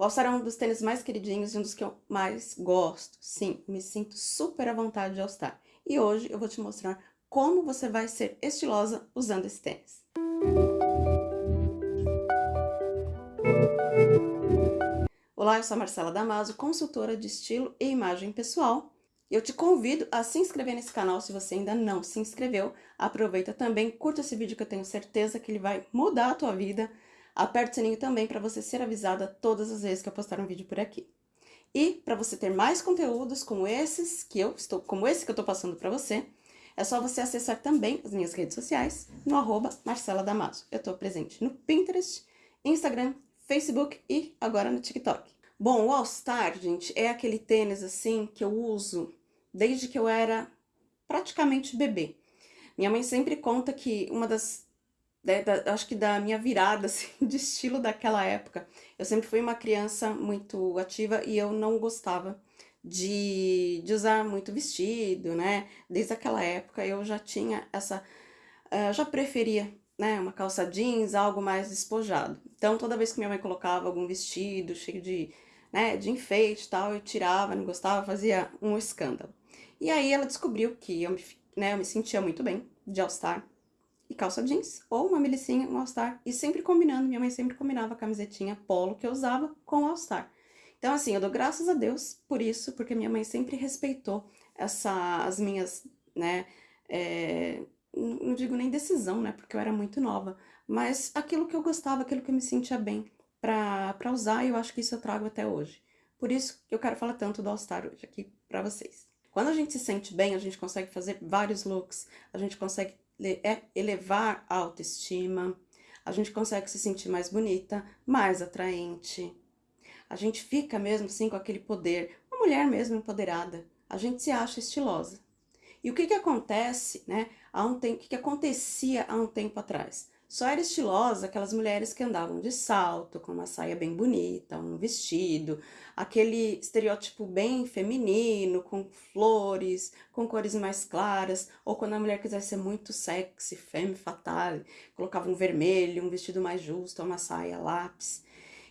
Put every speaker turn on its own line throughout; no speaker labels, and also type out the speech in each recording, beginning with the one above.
O All Star é um dos tênis mais queridinhos e um dos que eu mais gosto. Sim, me sinto super à vontade de All Star. E hoje eu vou te mostrar como você vai ser estilosa usando esse tênis. Olá, eu sou a Marcela Damaso, consultora de estilo e imagem pessoal. Eu te convido a se inscrever nesse canal se você ainda não se inscreveu. Aproveita também, curta esse vídeo que eu tenho certeza que ele vai mudar a tua vida. Aperte o sininho também para você ser avisada todas as vezes que eu postar um vídeo por aqui. E para você ter mais conteúdos como esses que eu estou, como esse que eu estou passando para você, é só você acessar também as minhas redes sociais no arroba Marcela Damaso. Eu estou presente no Pinterest, Instagram, Facebook e agora no TikTok. Bom, o All Star, gente, é aquele tênis assim que eu uso desde que eu era praticamente bebê. Minha mãe sempre conta que uma das né, da, acho que da minha virada assim, de estilo daquela época. Eu sempre fui uma criança muito ativa e eu não gostava de, de usar muito vestido, né? Desde aquela época eu já tinha essa... Uh, já preferia né, uma calça jeans, algo mais despojado. Então, toda vez que minha mãe colocava algum vestido cheio de, né, de enfeite e tal, eu tirava, não gostava, fazia um escândalo. E aí ela descobriu que eu me, né, eu me sentia muito bem de All-Star, e calça jeans, ou uma milicinha, um all-star, e sempre combinando, minha mãe sempre combinava a camisetinha polo que eu usava com o all-star. Então, assim, eu dou graças a Deus por isso, porque minha mãe sempre respeitou essa, as minhas, né, é, não digo nem decisão, né, porque eu era muito nova, mas aquilo que eu gostava, aquilo que eu me sentia bem pra, pra usar, e eu acho que isso eu trago até hoje. Por isso que eu quero falar tanto do All-Star hoje aqui pra vocês. Quando a gente se sente bem, a gente consegue fazer vários looks, a gente consegue elevar a autoestima, a gente consegue se sentir mais bonita, mais atraente. A gente fica mesmo assim com aquele poder, uma mulher mesmo empoderada, a gente se acha estilosa. E o que que acontece, né, há um tempo, o que que acontecia há um tempo atrás? Só era estilosa aquelas mulheres que andavam de salto, com uma saia bem bonita, um vestido, aquele estereótipo bem feminino, com flores, com cores mais claras, ou quando a mulher quisesse ser muito sexy, femme fatale, colocava um vermelho, um vestido mais justo, uma saia lápis.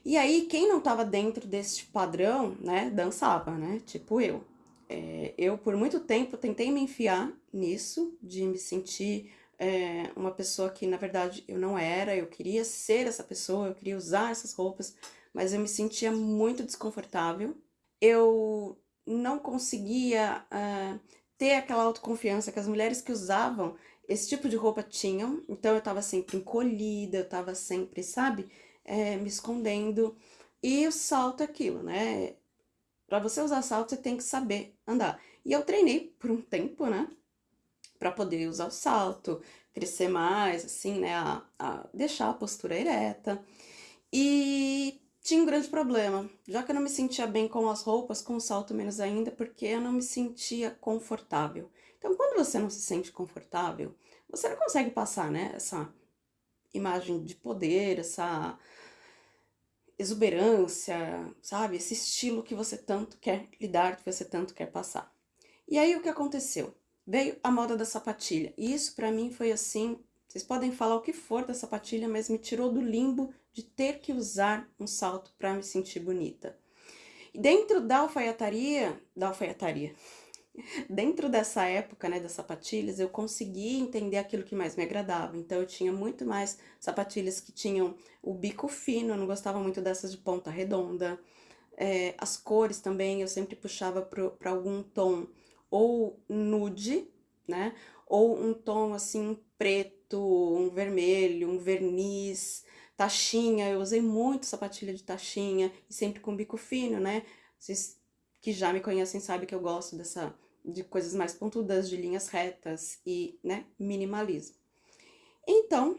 E aí, quem não estava dentro desse padrão, né, dançava, né, tipo eu. É, eu, por muito tempo, tentei me enfiar nisso, de me sentir é, uma pessoa que, na verdade, eu não era, eu queria ser essa pessoa, eu queria usar essas roupas, mas eu me sentia muito desconfortável. Eu não conseguia uh, ter aquela autoconfiança que as mulheres que usavam esse tipo de roupa tinham, então eu tava sempre encolhida, eu tava sempre, sabe, é, me escondendo. E o salto é aquilo, né? Pra você usar salto, você tem que saber andar. E eu treinei por um tempo, né? Para poder usar o salto, crescer mais, assim, né, a, a deixar a postura ereta. E tinha um grande problema, já que eu não me sentia bem com as roupas, com o salto menos ainda, porque eu não me sentia confortável. Então, quando você não se sente confortável, você não consegue passar, né, essa imagem de poder, essa exuberância, sabe? Esse estilo que você tanto quer lidar, que você tanto quer passar. E aí, o que aconteceu? Veio a moda da sapatilha. E isso para mim foi assim, vocês podem falar o que for da sapatilha, mas me tirou do limbo de ter que usar um salto para me sentir bonita. E dentro da alfaiataria, da alfaiataria, dentro dessa época, né, das sapatilhas, eu consegui entender aquilo que mais me agradava. Então, eu tinha muito mais sapatilhas que tinham o bico fino, eu não gostava muito dessas de ponta redonda. É, as cores também, eu sempre puxava para algum tom ou nude, né? Ou um tom assim preto, um vermelho, um verniz, taxinha. Eu usei muito sapatilha de taxinha e sempre com bico fino, né? Vocês que já me conhecem sabem que eu gosto dessa de coisas mais pontudas, de linhas retas e, né, minimalismo. Então,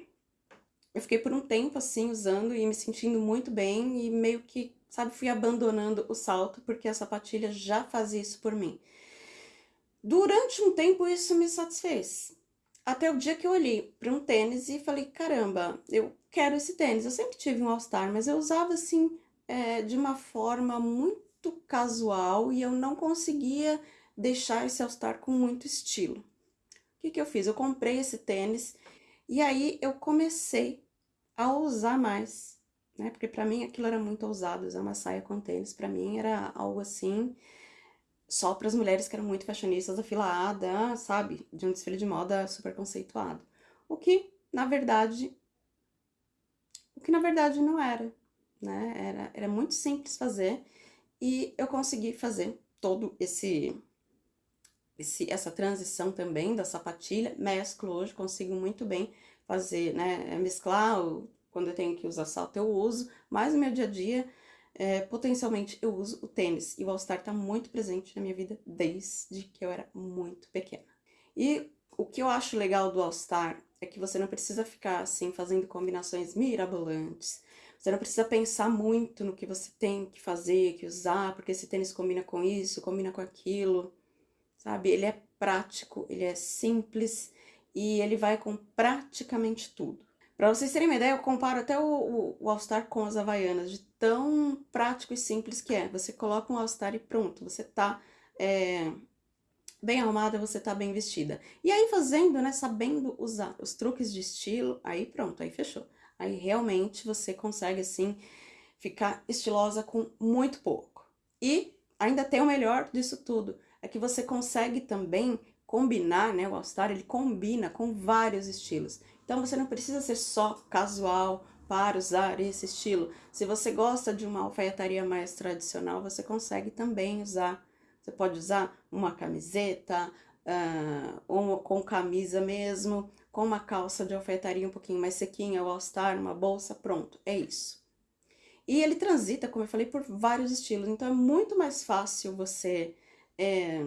eu fiquei por um tempo assim usando e me sentindo muito bem e meio que, sabe, fui abandonando o salto porque a sapatilha já fazia isso por mim. Durante um tempo isso me satisfez. Até o dia que eu olhei para um tênis e falei, caramba, eu quero esse tênis. Eu sempre tive um All-Star, mas eu usava assim é, de uma forma muito casual e eu não conseguia deixar esse All-Star com muito estilo. O que, que eu fiz? Eu comprei esse tênis e aí eu comecei a usar mais, né? Porque pra mim aquilo era muito ousado, usar uma saia com tênis, pra mim era algo assim, só para as mulheres que eram muito fashionistas da fila A, da, sabe, de um desfile de moda super conceituado. O que, na verdade, o que na verdade não era, né? Era, era muito simples fazer e eu consegui fazer todo esse, esse essa transição também da sapatilha, mesclo hoje, consigo muito bem fazer, né, mesclar, quando eu tenho que usar salto eu uso, mas no meu dia a dia, é, potencialmente eu uso o tênis, e o All Star tá muito presente na minha vida desde que eu era muito pequena. E o que eu acho legal do All Star é que você não precisa ficar assim fazendo combinações mirabolantes. Você não precisa pensar muito no que você tem que fazer, que usar, porque esse tênis combina com isso, combina com aquilo, sabe? Ele é prático, ele é simples e ele vai com praticamente tudo. Para vocês terem uma ideia, eu comparo até o, o, o All Star com as Havaianas, de tão prático e simples que é. Você coloca um All Star e pronto, você tá é, bem arrumada, você tá bem vestida. E aí fazendo, né, sabendo usar os truques de estilo, aí pronto, aí fechou. Aí realmente você consegue, assim, ficar estilosa com muito pouco. E ainda tem o melhor disso tudo, é que você consegue também combinar, né, o All Star, ele combina com vários estilos. Então você não precisa ser só casual para usar esse estilo. Se você gosta de uma alfaiataria mais tradicional, você consegue também usar você pode usar uma camiseta, uh, ou com camisa mesmo, com uma calça de alfaiataria um pouquinho mais sequinha, o all-star, uma bolsa, pronto, é isso. E ele transita, como eu falei, por vários estilos, então é muito mais fácil você é,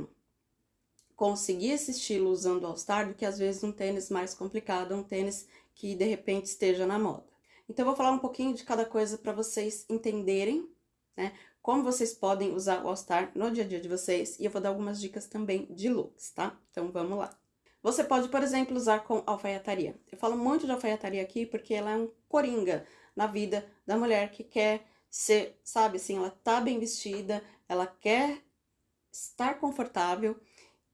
conseguir esse estilo usando all-star do que às vezes um tênis mais complicado, um tênis que de repente esteja na moda. Então eu vou falar um pouquinho de cada coisa para vocês entenderem, né? como vocês podem usar o All Star no dia a dia de vocês e eu vou dar algumas dicas também de looks, tá? Então vamos lá. Você pode, por exemplo, usar com alfaiataria. Eu falo muito de alfaiataria aqui porque ela é um coringa na vida da mulher que quer ser, sabe assim, ela tá bem vestida, ela quer estar confortável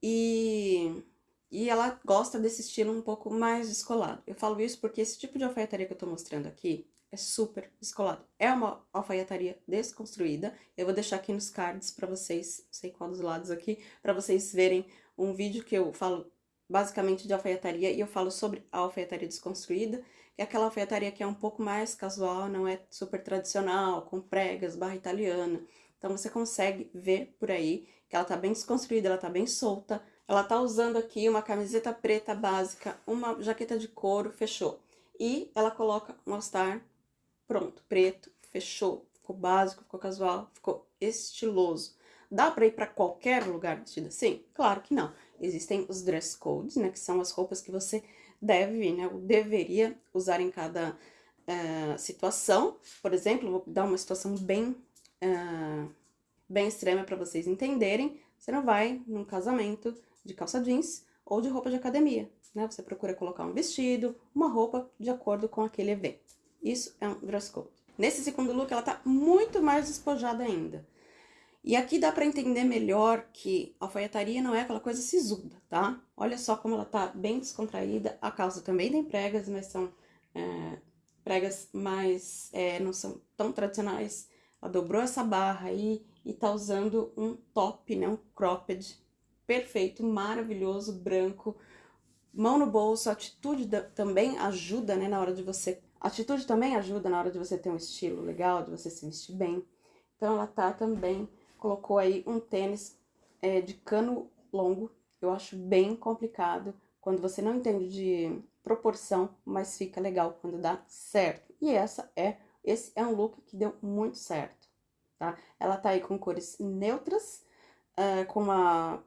e, e ela gosta desse estilo um pouco mais descolado. Eu falo isso porque esse tipo de alfaiataria que eu tô mostrando aqui, é super descolado. É uma alfaiataria desconstruída. Eu vou deixar aqui nos cards para vocês, não sei qual dos lados aqui, para vocês verem um vídeo que eu falo basicamente de alfaiataria e eu falo sobre a alfaiataria desconstruída, que é aquela alfaiataria que é um pouco mais casual, não é super tradicional, com pregas, barra italiana. Então você consegue ver por aí que ela tá bem desconstruída, ela tá bem solta. Ela tá usando aqui uma camiseta preta básica, uma jaqueta de couro, fechou. E ela coloca um all-star Pronto, preto, fechou, ficou básico, ficou casual, ficou estiloso. Dá para ir para qualquer lugar vestido assim? Claro que não. Existem os dress codes, né, que são as roupas que você deve, né, ou deveria usar em cada uh, situação. Por exemplo, vou dar uma situação bem, uh, bem extrema para vocês entenderem. Você não vai num casamento de calça jeans ou de roupa de academia, né? Você procura colocar um vestido, uma roupa de acordo com aquele evento. Isso é um dress code. Nesse segundo look, ela tá muito mais despojada ainda. E aqui dá pra entender melhor que a alfaiataria não é aquela coisa sisuda, tá? Olha só como ela tá bem descontraída. A calça também tem pregas, mas são é, pregas mais... É, não são tão tradicionais. Ela dobrou essa barra aí e tá usando um top, né? Um cropped perfeito, maravilhoso, branco. Mão no bolso, atitude também ajuda, né? Na hora de você atitude também ajuda na hora de você ter um estilo legal, de você se vestir bem. Então, ela tá também, colocou aí um tênis é, de cano longo. Eu acho bem complicado quando você não entende de proporção, mas fica legal quando dá certo. E essa é, esse é um look que deu muito certo, tá? Ela tá aí com cores neutras, uh, com uma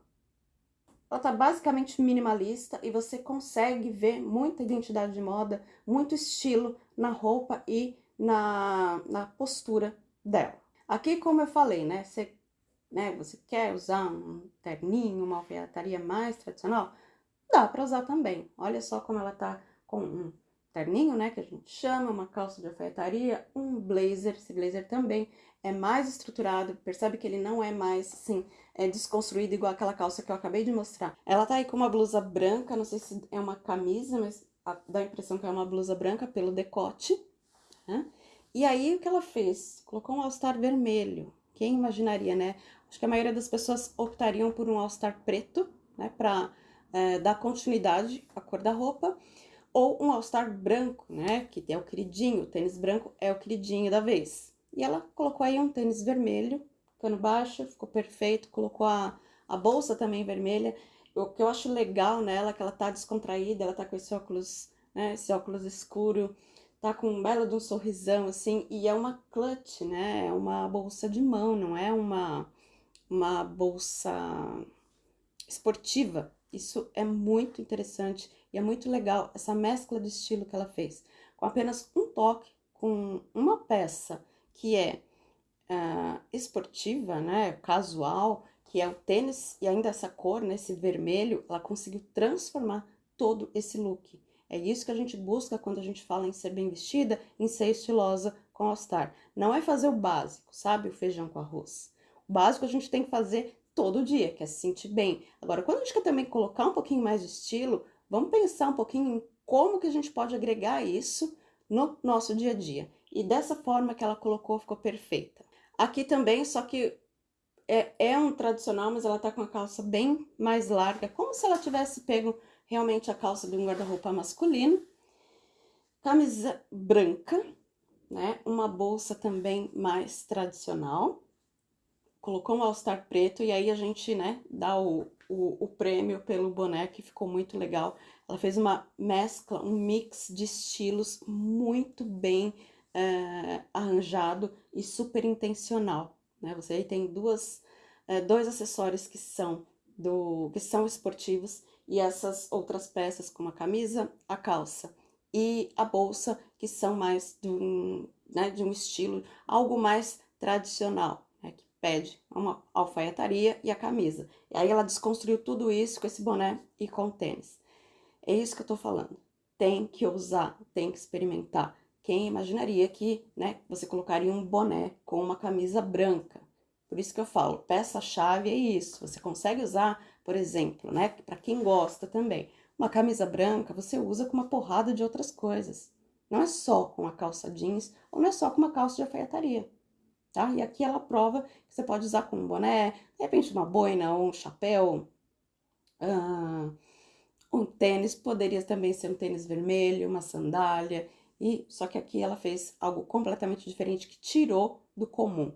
ela tá basicamente minimalista e você consegue ver muita identidade de moda, muito estilo na roupa e na, na postura dela. Aqui, como eu falei, né, você, né, você quer usar um terninho, uma alfaiataria mais tradicional? Dá pra usar também. Olha só como ela tá com um terninho, né, que a gente chama, uma calça de alfaiataria, um blazer, esse blazer também é mais estruturado, percebe que ele não é mais, assim, é desconstruído igual aquela calça que eu acabei de mostrar. Ela tá aí com uma blusa branca, não sei se é uma camisa, mas dá a impressão que é uma blusa branca pelo decote, né? E aí, o que ela fez? Colocou um All-Star vermelho. Quem imaginaria, né? Acho que a maioria das pessoas optariam por um All-Star preto, né? Pra é, dar continuidade à cor da roupa. Ou um All-Star branco, né? Que é o queridinho, o tênis branco é o queridinho da vez. E ela colocou aí um tênis vermelho, cano baixo, ficou perfeito. Colocou a, a bolsa também vermelha. O que eu acho legal nela é que ela tá descontraída, ela tá com esse óculos, né? Esse óculos escuro tá com um belo de um sorrisão, assim, e é uma clutch, né? É uma bolsa de mão, não é uma, uma bolsa esportiva. Isso é muito interessante e é muito legal, essa mescla de estilo que ela fez. Com apenas um toque, com uma peça que é uh, esportiva, né? Casual, que é o tênis, e ainda essa cor, né? Esse vermelho, ela conseguiu transformar todo esse look. É isso que a gente busca quando a gente fala em ser bem vestida, em ser estilosa com All-Star. Não é fazer o básico, sabe? O feijão com arroz. O básico a gente tem que fazer todo dia, que é se sentir bem. Agora, quando a gente quer também colocar um pouquinho mais de estilo, vamos pensar um pouquinho em como que a gente pode agregar isso no nosso dia a dia. E dessa forma que ela colocou, ficou perfeita. Aqui também, só que é, é um tradicional, mas ela tá com a calça bem mais larga, como se ela tivesse pego realmente a calça de um guarda-roupa masculino, camisa branca, né? Uma bolsa também mais tradicional. Colocou um all-star preto e aí a gente, né, dá o, o, o prêmio pelo boné, que ficou muito legal. Ela fez uma mescla, um mix de estilos muito bem é, arranjado e super intencional, né? Você aí tem duas, é, dois acessórios que são, do, que são esportivos e essas outras peças, como a camisa, a calça e a bolsa, que são mais de um, né, de um estilo, algo mais tradicional, pede uma alfaiataria e a camisa. E aí ela desconstruiu tudo isso com esse boné e com o tênis. É isso que eu tô falando. Tem que usar, tem que experimentar. Quem imaginaria que, né, você colocaria um boné com uma camisa branca? Por isso que eu falo, peça-chave é isso. Você consegue usar por exemplo, né? Para quem gosta também. Uma camisa branca você usa com uma porrada de outras coisas. Não é só com a calça jeans ou não é só com uma calça de alfaiataria, tá? E aqui ela prova que você pode usar com um boné, de repente uma boina um chapéu, uh, um tênis, poderia também ser um tênis vermelho, uma sandália, e só que aqui ela fez algo completamente diferente que tirou do comum.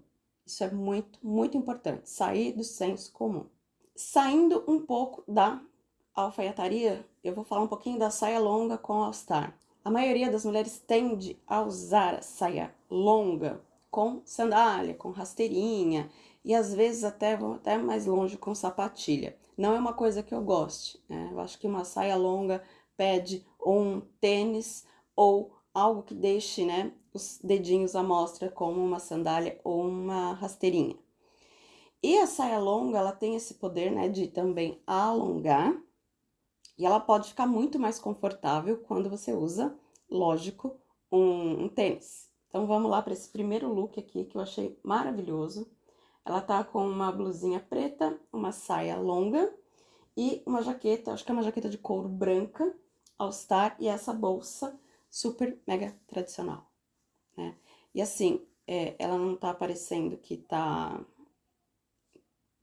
Isso é muito, muito importante, sair do senso comum. Saindo um pouco da alfaiataria, eu vou falar um pouquinho da saia longa com All-Star. A maioria das mulheres tende a usar a saia longa com sandália, com rasteirinha e às vezes até vão até mais longe com sapatilha. Não é uma coisa que eu goste, né? Eu acho que uma saia longa pede um tênis ou algo que deixe, né, os dedinhos à mostra como uma sandália ou uma rasteirinha. E a saia longa, ela tem esse poder, né, de também alongar. E ela pode ficar muito mais confortável quando você usa, lógico, um, um tênis. Então, vamos lá para esse primeiro look aqui, que eu achei maravilhoso. Ela tá com uma blusinha preta, uma saia longa e uma jaqueta, acho que é uma jaqueta de couro branca, All Star, e essa bolsa super mega tradicional, né? E assim, é, ela não tá aparecendo que tá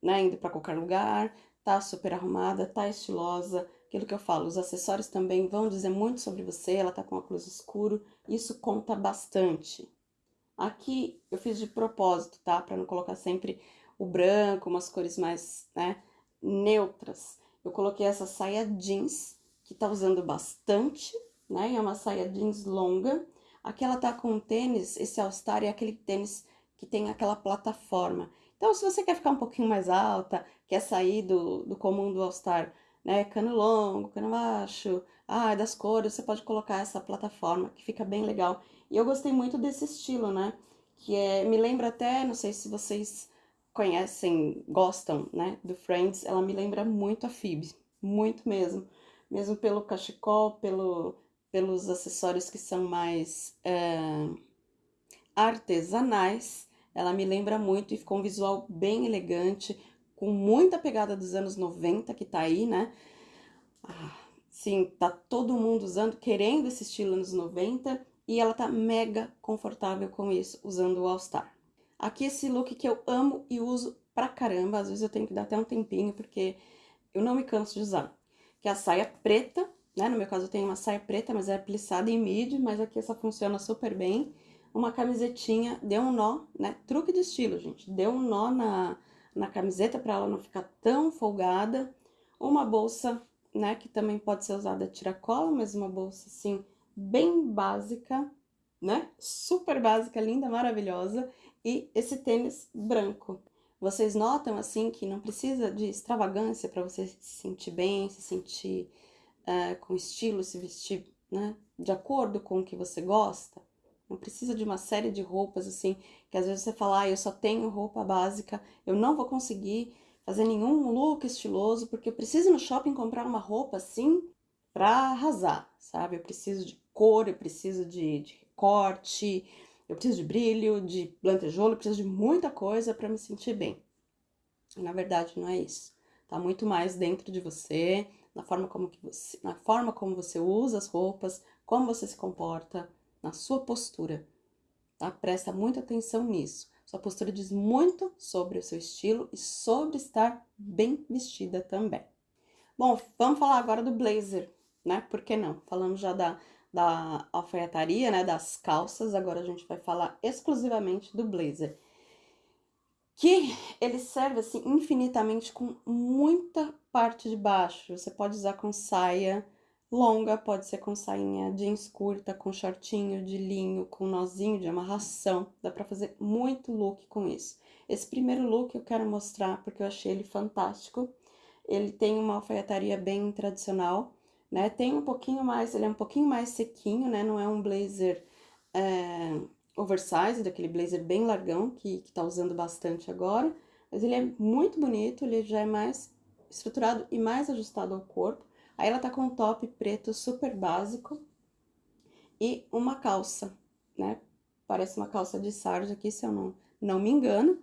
né, indo para qualquer lugar, tá super arrumada, tá estilosa, aquilo que eu falo, os acessórios também vão dizer muito sobre você, ela tá com óculos escuro, isso conta bastante. Aqui eu fiz de propósito, tá? Para não colocar sempre o branco, umas cores mais, né, neutras. Eu coloquei essa saia jeans, que tá usando bastante, né? É uma saia jeans longa. Aqui ela tá com um tênis, esse All Star é aquele tênis que tem aquela plataforma. Então, se você quer ficar um pouquinho mais alta, quer sair do, do comum do All-Star, né, cano longo, cano baixo, ah, das cores, você pode colocar essa plataforma, que fica bem legal. E eu gostei muito desse estilo, né, que é, me lembra até, não sei se vocês conhecem, gostam, né, do Friends, ela me lembra muito a Phoebe, muito mesmo. Mesmo pelo cachecol, pelo, pelos acessórios que são mais é, artesanais, ela me lembra muito e ficou um visual bem elegante, com muita pegada dos anos 90 que tá aí, né? Ah, sim, tá todo mundo usando, querendo esse estilo anos 90 e ela tá mega confortável com isso, usando o All Star. Aqui esse look que eu amo e uso pra caramba, às vezes eu tenho que dar até um tempinho, porque eu não me canso de usar. Que é a saia preta, né? No meu caso eu tenho uma saia preta, mas é plissada em midi, mas aqui essa funciona super bem. Uma camisetinha, deu um nó, né? Truque de estilo, gente. Deu um nó na, na camiseta para ela não ficar tão folgada. Uma bolsa, né? Que também pode ser usada tiracola, mas uma bolsa, assim, bem básica, né? Super básica, linda, maravilhosa e esse tênis branco. Vocês notam, assim, que não precisa de extravagância para você se sentir bem, se sentir uh, com estilo, se vestir, né, de acordo com o que você gosta. Não precisa de uma série de roupas, assim, que às vezes você fala, ah, eu só tenho roupa básica, eu não vou conseguir fazer nenhum look estiloso, porque eu preciso no shopping comprar uma roupa, assim, pra arrasar, sabe? Eu preciso de cor, eu preciso de, de recorte, eu preciso de brilho, de lantejoulo, eu preciso de muita coisa para me sentir bem. Na verdade, não é isso. Tá muito mais dentro de você, na forma como que você, na forma como você usa as roupas, como você se comporta, na sua postura. Tá? Presta muita atenção nisso. Sua postura diz muito sobre o seu estilo e sobre estar bem vestida também. Bom, vamos falar agora do blazer, né? Por que não? Falamos já da da alfaiataria, né, das calças, agora a gente vai falar exclusivamente do blazer. Que ele serve, assim, infinitamente com muita parte de baixo. Você pode usar com saia longa, pode ser com sainha jeans curta, com shortinho de linho, com nozinho de amarração. Dá pra fazer muito look com isso. Esse primeiro look eu quero mostrar porque eu achei ele fantástico. Ele tem uma alfaiataria bem tradicional, né? Tem um pouquinho mais, ele é um pouquinho mais sequinho, né? Não é um blazer é, oversize, daquele blazer bem largão, que, que tá usando bastante agora. Mas ele é muito bonito, ele já é mais estruturado e mais ajustado ao corpo. Aí ela tá com um top preto super básico e uma calça, né? Parece uma calça de sarja aqui, se eu não, não me engano.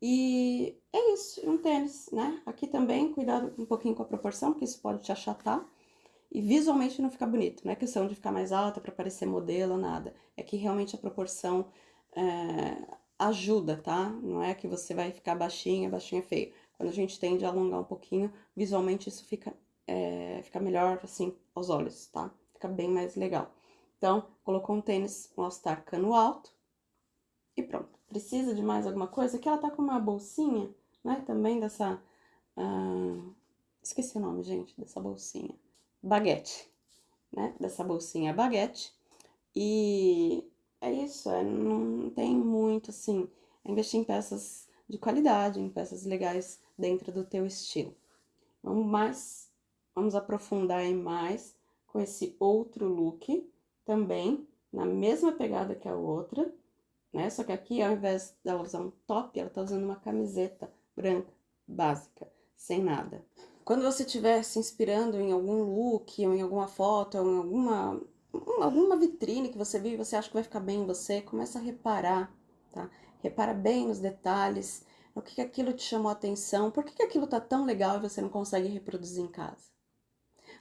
E é isso, um tênis, né? Aqui também, cuidado um pouquinho com a proporção, porque isso pode te achatar e visualmente não fica bonito. Não é questão de ficar mais alta para parecer modelo, nada. É que realmente a proporção é, ajuda, tá? Não é que você vai ficar baixinha, baixinha feio. Quando a gente tende a alongar um pouquinho, visualmente isso fica, é, fica melhor, assim, aos olhos, tá? Fica bem mais legal. Então, colocou um tênis, um All-Star cano alto e pronto. Precisa de mais alguma coisa? Aqui ela tá com uma bolsinha, né? Também dessa... Uh, esqueci o nome, gente, dessa bolsinha baguete, né? Dessa bolsinha baguete. E é isso, é, não tem muito, assim, é investir em peças de qualidade, em peças legais dentro do teu estilo. Vamos mais, vamos aprofundar mais com esse outro look, também na mesma pegada que a outra, né? Só que aqui, ao invés dela usar um top, ela tá usando uma camiseta branca, básica, sem nada. Quando você estiver se inspirando em algum look, ou em alguma foto, ou em alguma, alguma vitrine que você viu e você acha que vai ficar bem em você, começa a reparar, tá? Repara bem nos detalhes, no que, que aquilo te chamou a atenção, por que, que aquilo tá tão legal e você não consegue reproduzir em casa.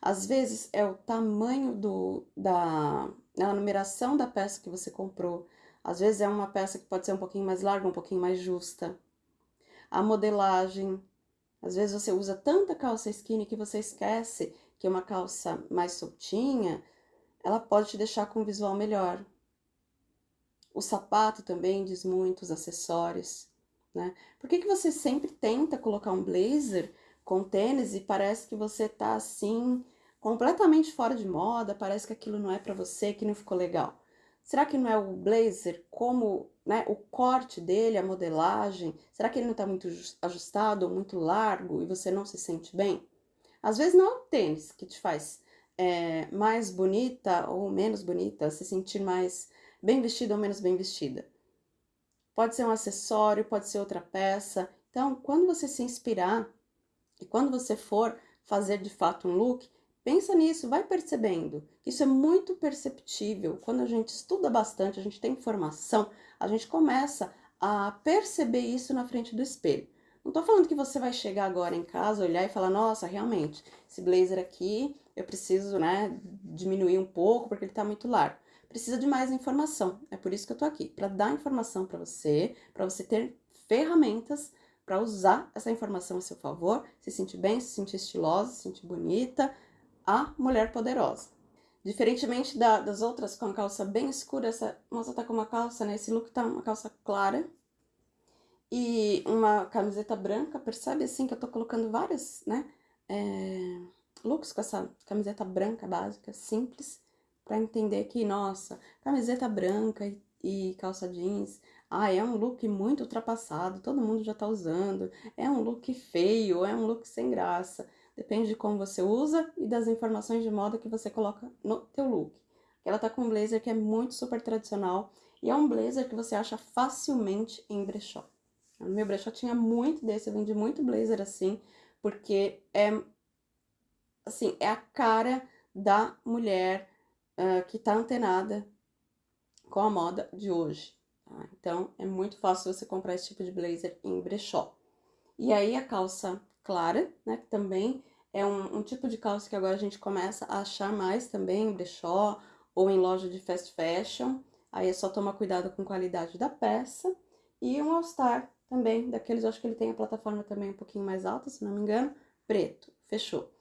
Às vezes é o tamanho do, da a numeração da peça que você comprou. Às vezes é uma peça que pode ser um pouquinho mais larga, um pouquinho mais justa. A modelagem, às vezes você usa tanta calça skinny que você esquece que uma calça mais soltinha, ela pode te deixar com um visual melhor. O sapato também diz muito, os acessórios, né? Por que, que você sempre tenta colocar um blazer com tênis e parece que você tá assim, completamente fora de moda, parece que aquilo não é para você, que não ficou legal? Será que não é o blazer como né, o corte dele, a modelagem? Será que ele não está muito ajustado ou muito largo e você não se sente bem? Às vezes não é o tênis que te faz é, mais bonita ou menos bonita, se sentir mais bem vestida ou menos bem vestida. Pode ser um acessório, pode ser outra peça. Então, quando você se inspirar e quando você for fazer de fato um look, Pensa nisso, vai percebendo. Isso é muito perceptível. Quando a gente estuda bastante, a gente tem informação, a gente começa a perceber isso na frente do espelho. Não tô falando que você vai chegar agora em casa, olhar e falar, nossa, realmente, esse blazer aqui eu preciso, né, diminuir um pouco porque ele tá muito largo. precisa de mais informação. É por isso que eu tô aqui, para dar informação para você, para você ter ferramentas para usar essa informação a seu favor, se sentir bem, se sentir estilosa, se sentir bonita, a mulher poderosa. Diferentemente da, das outras com a calça bem escura, essa moça tá com uma calça, né? Esse look tá uma calça clara e uma camiseta branca. Percebe assim que eu tô colocando várias, né? É, looks com essa camiseta branca básica, simples, para entender que, nossa, camiseta branca e, e calça jeans, ah, é um look muito ultrapassado, todo mundo já tá usando, é um look feio, é um look sem graça. Depende de como você usa e das informações de moda que você coloca no teu look. Ela tá com um blazer que é muito super tradicional e é um blazer que você acha facilmente em brechó. No meu brechó tinha muito desse, eu vendi muito blazer assim, porque é, assim, é a cara da mulher uh, que tá antenada com a moda de hoje. Tá? Então, é muito fácil você comprar esse tipo de blazer em brechó. E aí, a calça clara, né? Que também é um, um, tipo de calça que agora a gente começa a achar mais também em brechó ou em loja de fast fashion. Aí é só tomar cuidado com a qualidade da peça. E um All-Star também, daqueles, acho que ele tem a plataforma também um pouquinho mais alta, se não me engano, preto, fechou.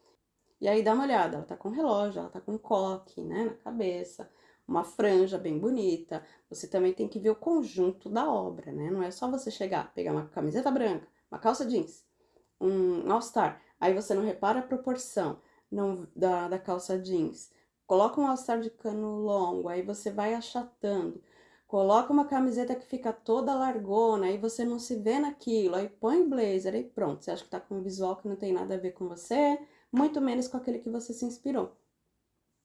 E aí dá uma olhada, ela tá com relógio, ela tá com coque, né, na cabeça, uma franja bem bonita. Você também tem que ver o conjunto da obra, né? Não é só você chegar, pegar uma camiseta branca, uma calça jeans, um All-Star, aí você não repara a proporção não, da, da calça jeans. Coloca um All-Star de cano longo, aí você vai achatando. Coloca uma camiseta que fica toda largona, aí você não se vê naquilo, aí põe blazer, aí pronto. Você acha que tá com um visual que não tem nada a ver com você, muito menos com aquele que você se inspirou.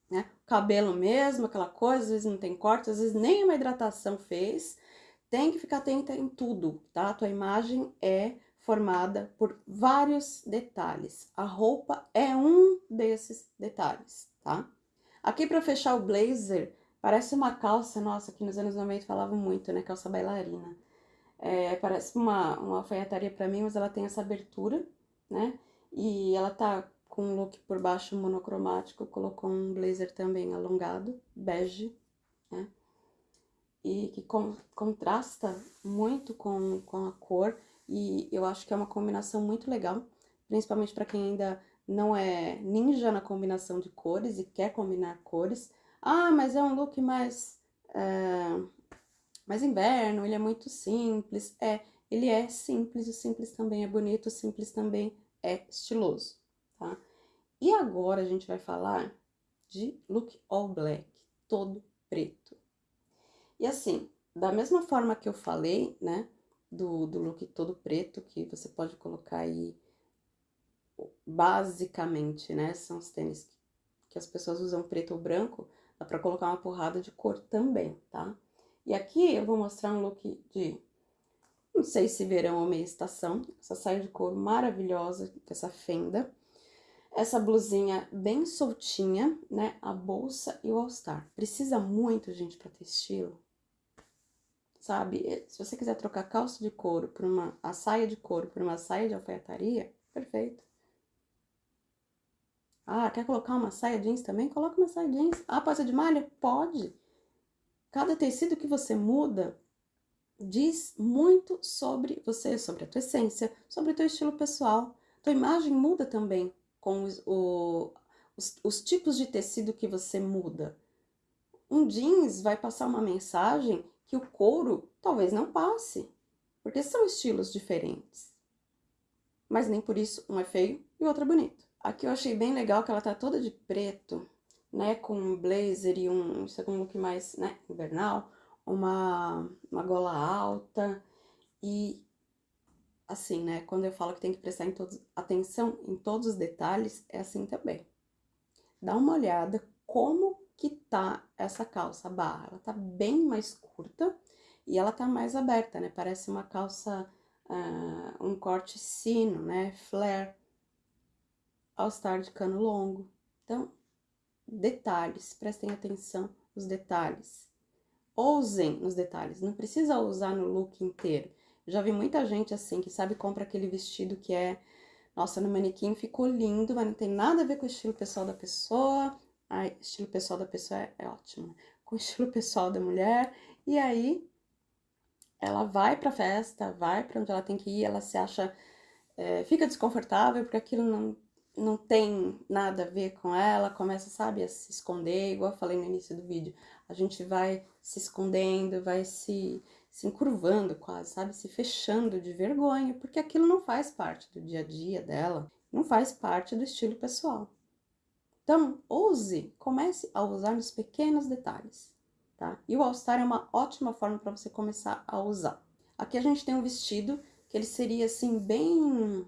Né? Cabelo mesmo, aquela coisa, às vezes não tem corte, às vezes nem uma hidratação fez. Tem que ficar atenta em tudo, tá? A tua imagem é formada por vários detalhes. A roupa é um desses detalhes, tá? Aqui para fechar o blazer, parece uma calça, nossa, que nos anos 90 falavam muito, né? Calça bailarina. É, parece uma, uma alfaiataria para mim, mas ela tem essa abertura, né? E ela tá com um look por baixo monocromático, colocou um blazer também alongado, bege, né? E que con contrasta muito com, com a cor e eu acho que é uma combinação muito legal, principalmente para quem ainda não é ninja na combinação de cores e quer combinar cores. Ah, mas é um look mais, é, mais inverno, ele é muito simples. É, ele é simples, o simples também é bonito, o simples também é estiloso, tá? E agora a gente vai falar de look all black, todo preto. E assim, da mesma forma que eu falei, né, do, do look todo preto, que você pode colocar aí, basicamente, né? São os tênis que, as pessoas usam preto ou branco, dá pra colocar uma porrada de cor também, tá? E aqui eu vou mostrar um look de, não sei se verão ou meia estação, essa saia de couro maravilhosa, com essa fenda. Essa blusinha bem soltinha, né? A bolsa e o all-star. Precisa muito, gente, pra ter estilo sabe? Eh, se você quiser trocar calça de couro por uma, a saia de couro por uma saia de alfaiataria, perfeito. Ah, quer colocar uma saia jeans também? Coloca uma saia jeans. Ah, pode ser de malha? Pode. Cada tecido que você muda diz muito sobre você, sobre a tua essência, sobre o teu estilo pessoal. Tua imagem muda também com os, o, os, os tipos de tecido que você muda. Um jeans vai passar uma mensagem que o couro talvez não passe, porque são estilos diferentes. Mas nem por isso um é feio e o outro é bonito. Aqui eu achei bem legal que ela tá toda de preto, né, com um blazer e um, um look mais, né, invernal, uma, uma gola alta e assim, né, quando eu falo que tem que prestar em todos, atenção em todos os detalhes, é assim também. Dá uma olhada como que tá essa calça barra. Ela tá bem mais curta e ela tá mais aberta, né? Parece uma calça, uh, um corte sino, né? Flare, All Star de cano longo. Então, detalhes, prestem atenção nos detalhes. Ousem nos detalhes, não precisa usar no look inteiro. Já vi muita gente assim, que sabe, compra aquele vestido que é... Nossa, no manequim ficou lindo, mas não tem nada a ver com o estilo pessoal da pessoa, Ai, estilo pessoal da pessoa é, é ótimo. com o estilo pessoal da mulher, e aí ela vai pra festa, vai para onde ela tem que ir, ela se acha, é, fica desconfortável porque aquilo não, não tem nada a ver com ela, começa, sabe, a se esconder, igual eu falei no início do vídeo, a gente vai se escondendo, vai se, se encurvando quase, sabe, se fechando de vergonha, porque aquilo não faz parte do dia a dia dela, não faz parte do estilo pessoal. Então, ouse, comece a usar nos pequenos detalhes, tá? E o All Star é uma ótima forma para você começar a usar. Aqui a gente tem um vestido que ele seria, assim, bem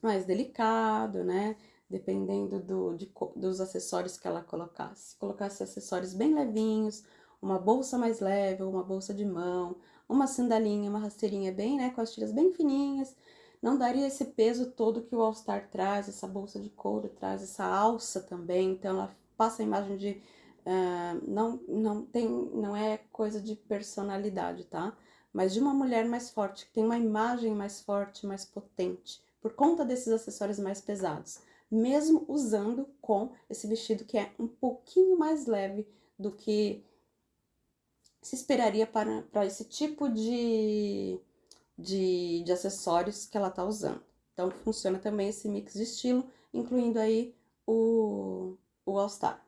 mais delicado, né? Dependendo do, de, dos acessórios que ela colocasse. Colocasse acessórios bem levinhos, uma bolsa mais leve, uma bolsa de mão, uma sandalinha, uma rasteirinha bem, né? Com as tiras bem fininhas, não daria esse peso todo que o All Star traz, essa bolsa de couro traz, essa alça também, então ela passa a imagem de... Uh, não, não, tem, não é coisa de personalidade, tá? Mas de uma mulher mais forte, que tem uma imagem mais forte, mais potente, por conta desses acessórios mais pesados. Mesmo usando com esse vestido que é um pouquinho mais leve do que se esperaria para, para esse tipo de de, de acessórios que ela tá usando. Então, funciona também esse mix de estilo, incluindo aí o, o All Star.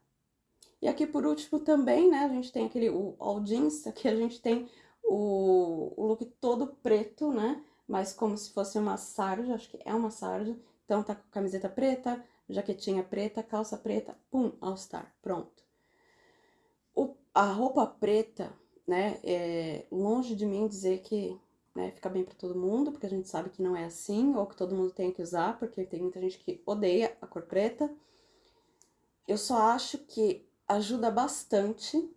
E aqui, por último, também, né, a gente tem aquele o All Jeans, aqui a gente tem o, o look todo preto, né, mas como se fosse uma sarja, acho que é uma sarja. Então, tá com camiseta preta, jaquetinha preta, calça preta, pum, All Star, pronto. O, a roupa preta, né, é longe de mim dizer que né, fica bem para todo mundo, porque a gente sabe que não é assim, ou que todo mundo tem que usar, porque tem muita gente que odeia a cor preta. Eu só acho que ajuda bastante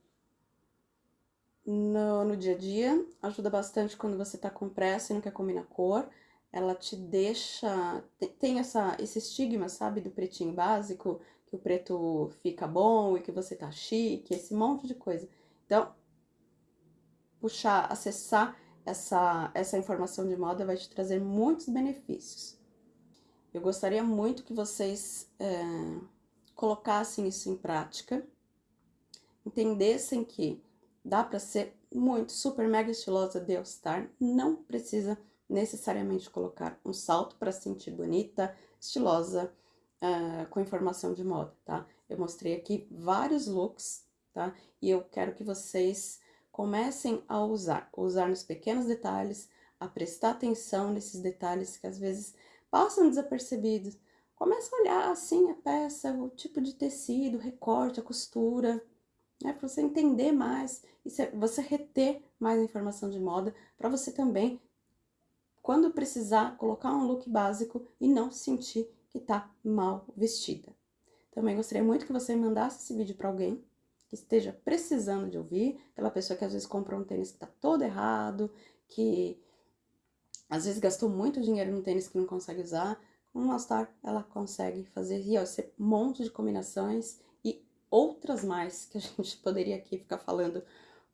no, no dia a dia, ajuda bastante quando você tá com pressa e não quer combinar cor, ela te deixa, tem essa, esse estigma, sabe, do pretinho básico, que o preto fica bom e que você tá chique, esse monte de coisa. Então, puxar, acessar essa, essa informação de moda vai te trazer muitos benefícios. Eu gostaria muito que vocês é, colocassem isso em prática, entendessem que dá para ser muito super mega estilosa de All-Star, não precisa necessariamente colocar um salto para se sentir bonita, estilosa, uh, com informação de moda, tá? Eu mostrei aqui vários looks, tá? E eu quero que vocês comecem a usar, usar nos pequenos detalhes, a prestar atenção nesses detalhes que às vezes passam desapercebidos. Começa a olhar assim a peça, o tipo de tecido, o recorte, a costura, né, para você entender mais e você reter mais informação de moda, para você também, quando precisar, colocar um look básico e não sentir que tá mal vestida. Também gostaria muito que você mandasse esse vídeo para alguém, que esteja precisando de ouvir, aquela pessoa que às vezes comprou um tênis que tá todo errado, que às vezes gastou muito dinheiro num tênis que não consegue usar, com o All-Star ela consegue fazer e, ó, esse monte de combinações e outras mais que a gente poderia aqui ficar falando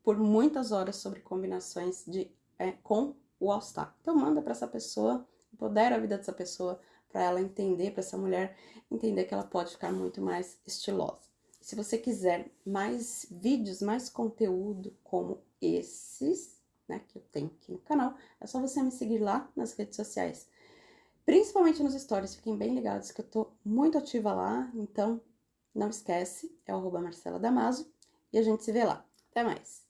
por muitas horas sobre combinações de, é, com o All-Star. Então manda para essa pessoa, empodera a vida dessa pessoa, para ela entender, para essa mulher entender que ela pode ficar muito mais estilosa. Se você quiser mais vídeos, mais conteúdo como esses, né, que eu tenho aqui no canal, é só você me seguir lá nas redes sociais. Principalmente nos stories, fiquem bem ligados que eu tô muito ativa lá, então não esquece, é o arroba Marcela Damaso, e a gente se vê lá. Até mais!